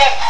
Yes.